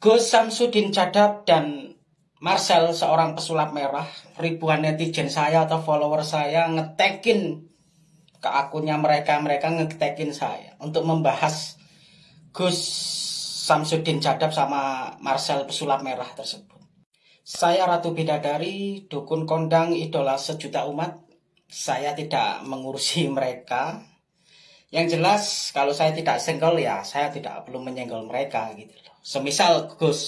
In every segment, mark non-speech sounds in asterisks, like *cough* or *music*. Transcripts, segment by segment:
Gus Samsudin Cadap dan Marcel seorang pesulap merah ribuan netizen saya atau follower saya ngetekin ke akunnya mereka mereka ngetekin saya untuk membahas Gus Samsudin Cadap sama Marcel pesulap merah tersebut. Saya Ratu Bidadari dukun kondang idola sejuta umat. Saya tidak mengurusi mereka yang jelas kalau saya tidak senggol ya saya tidak perlu menyenggol mereka gitu loh. Semisal Gus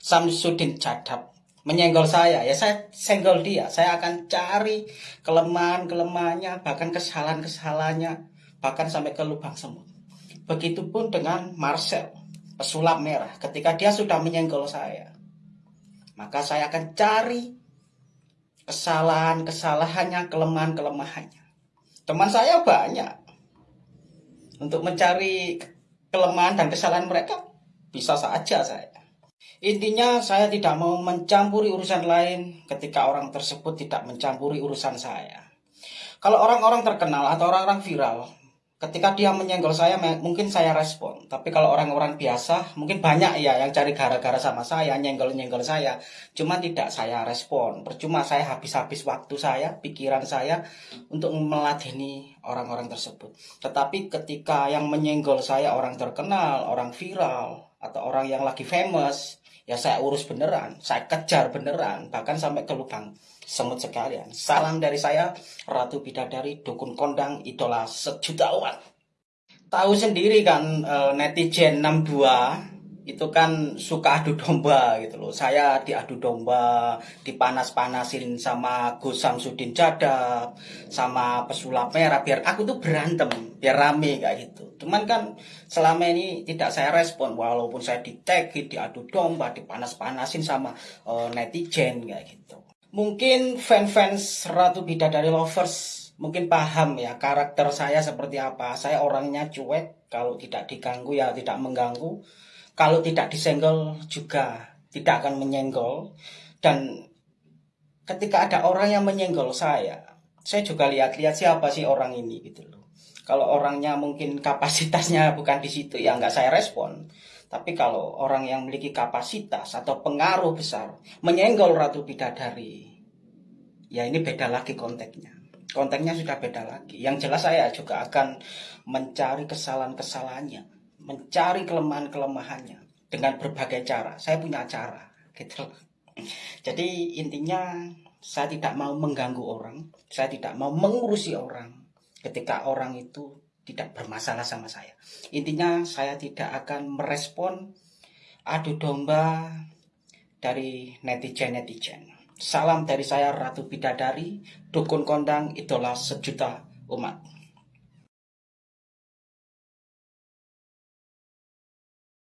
Samsudin Cadap menyenggol saya ya saya senggol dia. Saya akan cari kelemahan-kelemahannya bahkan kesalahan-kesalahannya bahkan sampai ke lubang semut. Begitupun dengan Marcel pesulap merah ketika dia sudah menyenggol saya. Maka saya akan cari kesalahan-kesalahannya, kelemahan-kelemahannya. Teman saya banyak untuk mencari kelemahan dan kesalahan mereka bisa saja saya. Intinya saya tidak mau mencampuri urusan lain ketika orang tersebut tidak mencampuri urusan saya. Kalau orang-orang terkenal atau orang-orang viral ketika dia menyenggol saya mungkin saya respon. Tapi kalau orang-orang biasa mungkin banyak ya yang cari gara-gara sama saya nyenggol-nyenggol saya. Cuma tidak saya respon. Percuma saya habis-habis waktu saya pikiran saya untuk meladeni orang-orang tersebut. Tetapi ketika yang menyenggol saya orang terkenal orang viral atau orang yang lagi famous ya saya urus beneran saya kejar beneran bahkan sampai ke lubang semut sekalian. Salam dari saya, Ratu Bidadari, Dukun Kondang, Idola Sejuta Umat. Tahu sendiri kan eh, netizen 62 itu kan suka adu domba gitu loh. Saya diadu domba, dipanas-panasin sama Gus Samsudin Jadab, sama pesulap merah biar aku tuh berantem, biar rame kayak gitu. Cuman kan selama ini tidak saya respon walaupun saya di tag, diadu domba, dipanas-panasin sama uh, netizen kayak gitu mungkin fans-fans Ratu Bidadari Lovers mungkin paham ya karakter saya seperti apa. Saya orangnya cuek, kalau tidak diganggu ya tidak mengganggu. Kalau tidak disenggol juga tidak akan menyenggol. Dan ketika ada orang yang menyenggol saya, saya juga lihat-lihat siapa sih orang ini gitu loh. Kalau orangnya mungkin *laughs* kapasitasnya bukan di situ ya nggak saya respon. Tapi kalau orang yang memiliki kapasitas atau pengaruh besar menyenggol Ratu Bidadari, ya ini beda lagi konteksnya. Konteksnya sudah beda lagi. Yang jelas saya juga akan mencari kesalahan-kesalahannya, mencari kelemahan-kelemahannya dengan berbagai cara. Saya punya cara, gitu. Jadi intinya saya tidak mau mengganggu orang, saya tidak mau mengurusi orang ketika orang itu tidak bermasalah sama saya. Intinya saya tidak akan merespon adu domba dari netizen-netizen. Salam dari saya Ratu Bidadari, dukun kondang idola sejuta umat.